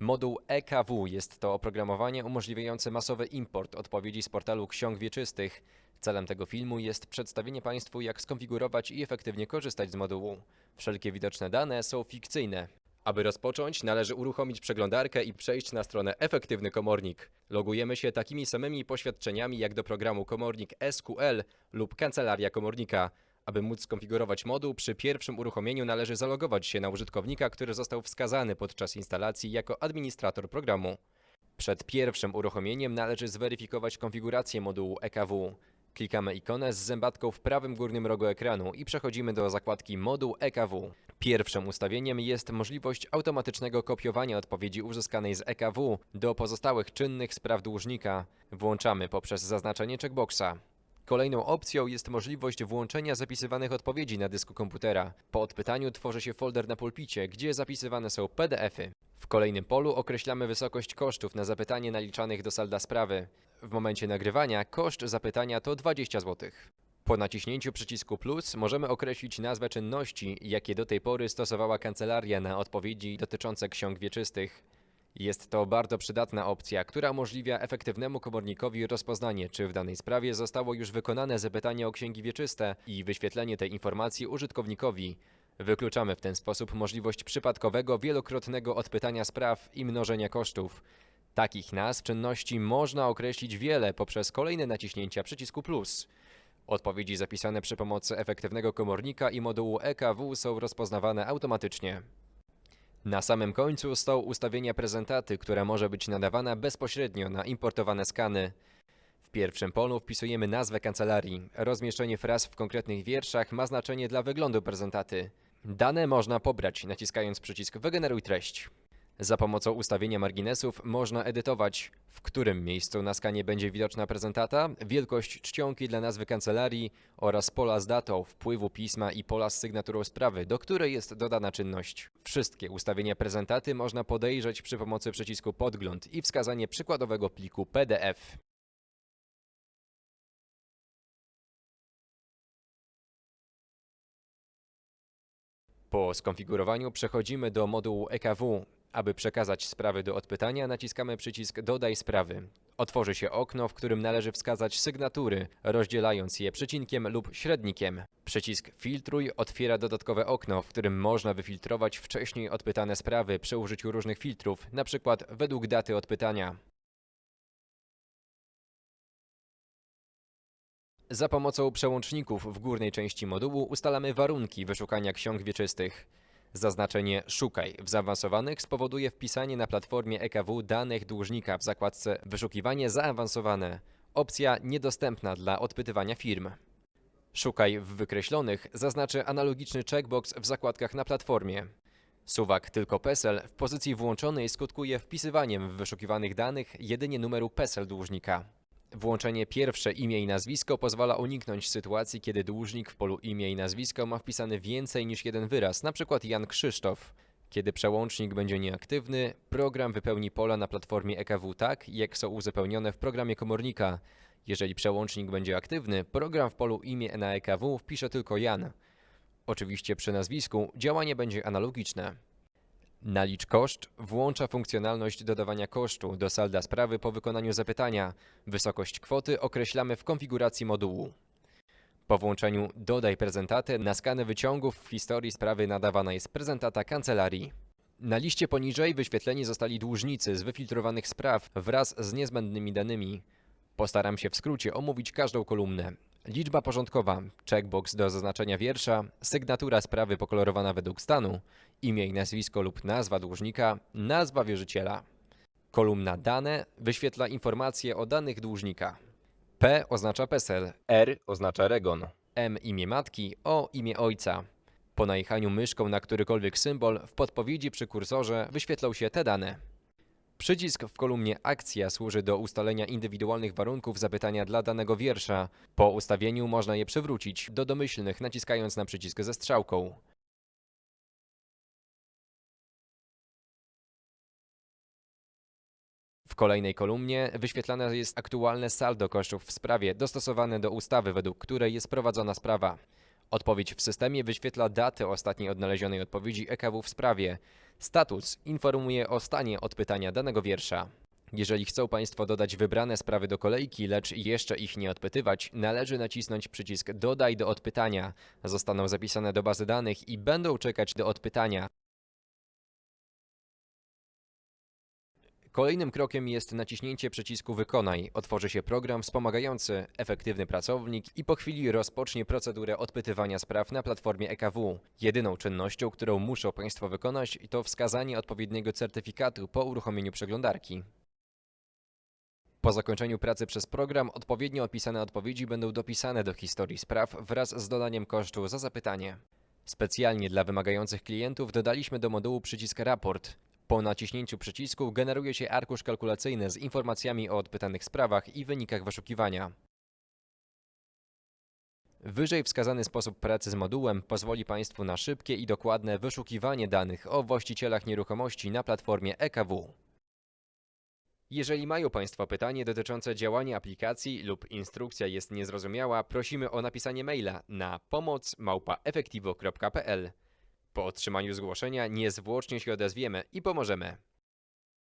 Moduł EKW jest to oprogramowanie umożliwiające masowy import odpowiedzi z portalu ksiąg wieczystych. Celem tego filmu jest przedstawienie Państwu, jak skonfigurować i efektywnie korzystać z modułu. Wszelkie widoczne dane są fikcyjne. Aby rozpocząć, należy uruchomić przeglądarkę i przejść na stronę Efektywny Komornik. Logujemy się takimi samymi poświadczeniami jak do programu Komornik SQL lub Kancelaria Komornika. Aby móc skonfigurować moduł, przy pierwszym uruchomieniu należy zalogować się na użytkownika, który został wskazany podczas instalacji jako administrator programu. Przed pierwszym uruchomieniem należy zweryfikować konfigurację modułu EKW. Klikamy ikonę z zębatką w prawym górnym rogu ekranu i przechodzimy do zakładki Moduł EKW. Pierwszym ustawieniem jest możliwość automatycznego kopiowania odpowiedzi uzyskanej z EKW do pozostałych czynnych spraw dłużnika. Włączamy poprzez zaznaczenie checkboxa. Kolejną opcją jest możliwość włączenia zapisywanych odpowiedzi na dysku komputera. Po odpytaniu tworzy się folder na pulpicie, gdzie zapisywane są PDFy. W kolejnym polu określamy wysokość kosztów na zapytanie naliczanych do salda sprawy. W momencie nagrywania koszt zapytania to 20 zł. Po naciśnięciu przycisku plus możemy określić nazwę czynności, jakie do tej pory stosowała kancelaria na odpowiedzi dotyczące ksiąg wieczystych. Jest to bardzo przydatna opcja, która umożliwia efektywnemu komornikowi rozpoznanie, czy w danej sprawie zostało już wykonane zapytanie o księgi wieczyste i wyświetlenie tej informacji użytkownikowi. Wykluczamy w ten sposób możliwość przypadkowego, wielokrotnego odpytania spraw i mnożenia kosztów. Takich nazw czynności można określić wiele poprzez kolejne naciśnięcia przycisku plus. Odpowiedzi zapisane przy pomocy efektywnego komornika i modułu EKW są rozpoznawane automatycznie. Na samym końcu są ustawienia prezentaty, która może być nadawana bezpośrednio na importowane skany. W pierwszym polu wpisujemy nazwę kancelarii. Rozmieszczenie fraz w konkretnych wierszach ma znaczenie dla wyglądu prezentaty. Dane można pobrać naciskając przycisk Wygeneruj treść. Za pomocą ustawienia marginesów można edytować, w którym miejscu na skanie będzie widoczna prezentata, wielkość czcionki dla nazwy kancelarii oraz pola z datą wpływu pisma i pola z sygnaturą sprawy, do której jest dodana czynność. Wszystkie ustawienia prezentaty można podejrzeć przy pomocy przycisku Podgląd i wskazanie przykładowego pliku PDF. Po skonfigurowaniu przechodzimy do modułu EKW. Aby przekazać sprawy do odpytania, naciskamy przycisk Dodaj sprawy. Otworzy się okno, w którym należy wskazać sygnatury, rozdzielając je przecinkiem lub średnikiem. Przycisk Filtruj otwiera dodatkowe okno, w którym można wyfiltrować wcześniej odpytane sprawy przy użyciu różnych filtrów, np. według daty odpytania. Za pomocą przełączników w górnej części modułu ustalamy warunki wyszukania ksiąg wieczystych. Zaznaczenie Szukaj w zaawansowanych spowoduje wpisanie na platformie EKW danych dłużnika w zakładce Wyszukiwanie zaawansowane. Opcja niedostępna dla odpytywania firm. Szukaj w wykreślonych zaznaczy analogiczny checkbox w zakładkach na platformie. Suwak tylko PESEL w pozycji włączonej skutkuje wpisywaniem w wyszukiwanych danych jedynie numeru PESEL dłużnika. Włączenie pierwsze imię i nazwisko pozwala uniknąć sytuacji, kiedy dłużnik w polu imię i nazwisko ma wpisany więcej niż jeden wyraz, np. Jan Krzysztof. Kiedy przełącznik będzie nieaktywny, program wypełni pola na platformie EKW tak, jak są uzupełnione w programie komornika. Jeżeli przełącznik będzie aktywny, program w polu imię na EKW wpisze tylko Jan. Oczywiście przy nazwisku działanie będzie analogiczne. Nalicz koszt włącza funkcjonalność dodawania kosztu do salda sprawy po wykonaniu zapytania. Wysokość kwoty określamy w konfiguracji modułu. Po włączeniu Dodaj prezentatę na skanę wyciągów w historii sprawy nadawana jest prezentata kancelarii. Na liście poniżej wyświetleni zostali dłużnicy z wyfiltrowanych spraw wraz z niezbędnymi danymi. Postaram się w skrócie omówić każdą kolumnę. Liczba porządkowa, checkbox do zaznaczenia wiersza, sygnatura sprawy pokolorowana według stanu, imię i nazwisko lub nazwa dłużnika, nazwa wierzyciela. Kolumna dane wyświetla informacje o danych dłużnika. P oznacza PESEL, R oznacza REGON, M imię matki, O imię ojca. Po najechaniu myszką na którykolwiek symbol w podpowiedzi przy kursorze wyświetlą się te dane. Przycisk w kolumnie Akcja służy do ustalenia indywidualnych warunków zapytania dla danego wiersza. Po ustawieniu można je przywrócić do domyślnych naciskając na przycisk ze strzałką. W kolejnej kolumnie wyświetlane jest aktualne saldo kosztów w sprawie dostosowane do ustawy, według której jest prowadzona sprawa. Odpowiedź w systemie wyświetla datę ostatniej odnalezionej odpowiedzi EKW w sprawie. Status informuje o stanie odpytania danego wiersza. Jeżeli chcą Państwo dodać wybrane sprawy do kolejki, lecz jeszcze ich nie odpytywać, należy nacisnąć przycisk Dodaj do odpytania. Zostaną zapisane do bazy danych i będą czekać do odpytania. Kolejnym krokiem jest naciśnięcie przycisku Wykonaj. Otworzy się program wspomagający efektywny pracownik i po chwili rozpocznie procedurę odpytywania spraw na platformie EKW. Jedyną czynnością, którą muszą Państwo wykonać, to wskazanie odpowiedniego certyfikatu po uruchomieniu przeglądarki. Po zakończeniu pracy przez program odpowiednio opisane odpowiedzi będą dopisane do historii spraw wraz z dodaniem kosztu za zapytanie. Specjalnie dla wymagających klientów dodaliśmy do modułu przycisk Raport. Po naciśnięciu przycisku generuje się arkusz kalkulacyjny z informacjami o odpytanych sprawach i wynikach wyszukiwania. Wyżej wskazany sposób pracy z modułem pozwoli Państwu na szybkie i dokładne wyszukiwanie danych o właścicielach nieruchomości na platformie EKW. Jeżeli mają Państwo pytanie dotyczące działania aplikacji lub instrukcja jest niezrozumiała, prosimy o napisanie maila na pomoc@efektivo.pl. Po otrzymaniu zgłoszenia niezwłocznie się odezwiemy i pomożemy.